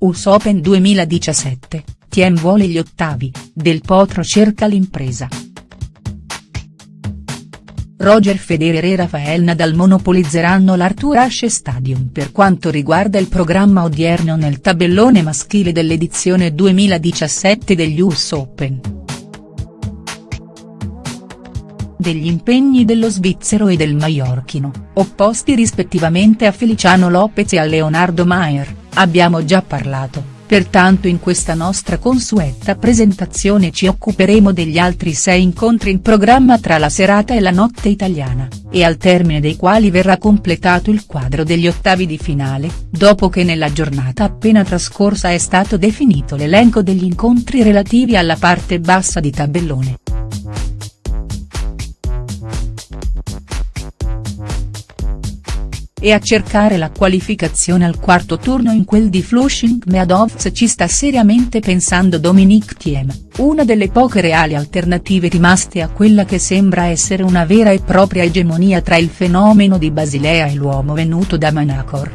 US Open 2017, Thiem vuole gli ottavi, Del Potro cerca l'impresa. Roger Federer e Rafael Nadal monopolizzeranno l'Arthur Ashe Stadium per quanto riguarda il programma odierno nel tabellone maschile dell'edizione 2017 degli US Open. Degli impegni dello svizzero e del maiorchino, opposti rispettivamente a Feliciano Lopez e a Leonardo Maier, abbiamo già parlato pertanto in questa nostra consueta presentazione ci occuperemo degli altri sei incontri in programma tra la serata e la notte italiana, e al termine dei quali verrà completato il quadro degli ottavi di finale, dopo che nella giornata appena trascorsa è stato definito l'elenco degli incontri relativi alla parte bassa di tabellone. E a cercare la qualificazione al quarto turno in quel di Flushing Meadows ci sta seriamente pensando Dominique Thiem, una delle poche reali alternative rimaste a quella che sembra essere una vera e propria egemonia tra il fenomeno di Basilea e l'uomo venuto da Manacor.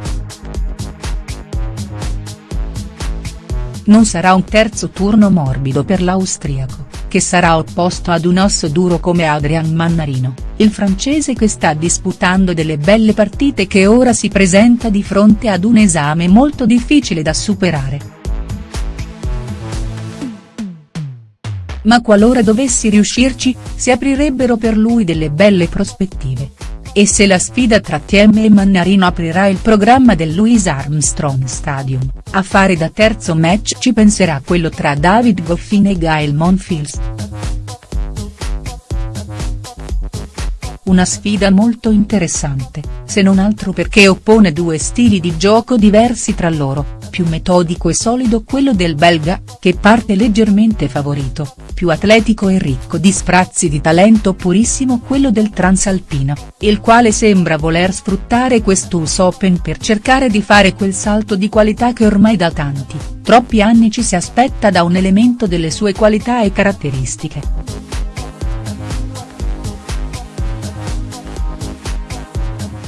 Non sarà un terzo turno morbido per l'austriaco che sarà opposto ad un osso duro come Adrian Mannarino, il francese che sta disputando delle belle partite che ora si presenta di fronte ad un esame molto difficile da superare. Ma qualora dovessi riuscirci, si aprirebbero per lui delle belle prospettive. E se la sfida tra Thiem e Mannarino aprirà il programma del Louis Armstrong Stadium, a fare da terzo match ci penserà quello tra David Goffin e Gael Monfils. Una sfida molto interessante, se non altro perché oppone due stili di gioco diversi tra loro, più metodico e solido quello del belga, che parte leggermente favorito, più atletico e ricco di sprazzi di talento purissimo quello del transalpino, il quale sembra voler sfruttare quest'US Open per cercare di fare quel salto di qualità che ormai da tanti, troppi anni ci si aspetta da un elemento delle sue qualità e caratteristiche.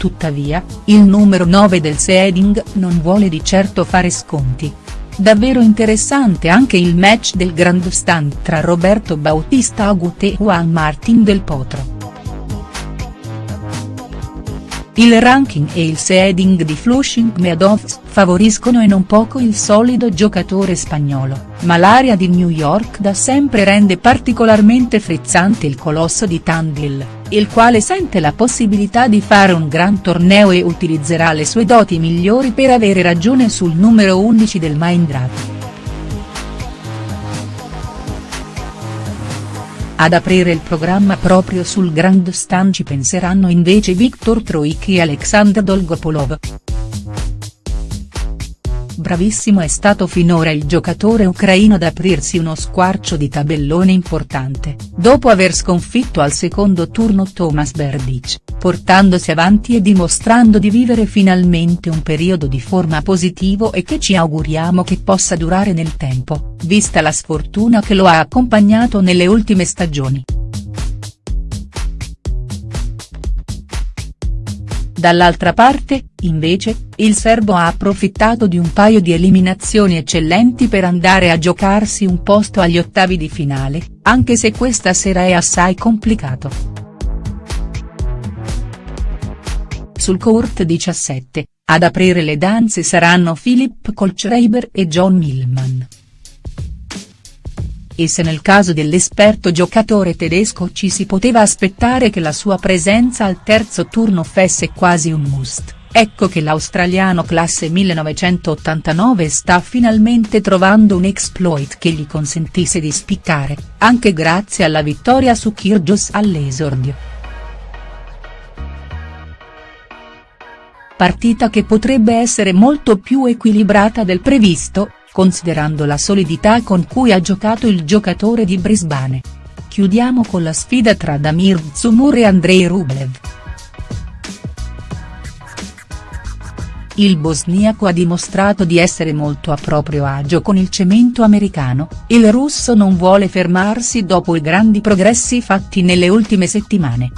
Tuttavia, il numero 9 del Seeding non vuole di certo fare sconti. Davvero interessante anche il match del grandstand tra Roberto Bautista Agut e Juan Martín del Potro. Il ranking e il seeding di Flushing Meadows favoriscono e non poco il solido giocatore spagnolo, ma l'area di New York da sempre rende particolarmente frizzante il colosso di Tandil, il quale sente la possibilità di fare un gran torneo e utilizzerà le sue doti migliori per avere ragione sul numero 11 del Main Ad aprire il programma proprio sul grandstand ci penseranno invece Viktor Troicki e Alexander Dolgopolov. Bravissimo è stato finora il giocatore ucraino ad aprirsi uno squarcio di tabellone importante, dopo aver sconfitto al secondo turno Thomas Berdych, portandosi avanti e dimostrando di vivere finalmente un periodo di forma positivo e che ci auguriamo che possa durare nel tempo, vista la sfortuna che lo ha accompagnato nelle ultime stagioni. Dall'altra parte, invece, il serbo ha approfittato di un paio di eliminazioni eccellenti per andare a giocarsi un posto agli ottavi di finale, anche se questa sera è assai complicato. Sul court 17, ad aprire le danze saranno Philip Kolschreiber e John Millman e se nel caso dell'esperto giocatore tedesco ci si poteva aspettare che la sua presenza al terzo turno fesse quasi un must, ecco che l'australiano classe 1989 sta finalmente trovando un exploit che gli consentisse di spiccare, anche grazie alla vittoria su Kyrgios all'esordio. Partita che potrebbe essere molto più equilibrata del previsto, considerando la solidità con cui ha giocato il giocatore di Brisbane. Chiudiamo con la sfida tra Damir Dzumur e Andrei Rublev. Il bosniaco ha dimostrato di essere molto a proprio agio con il cemento americano, il russo non vuole fermarsi dopo i grandi progressi fatti nelle ultime settimane.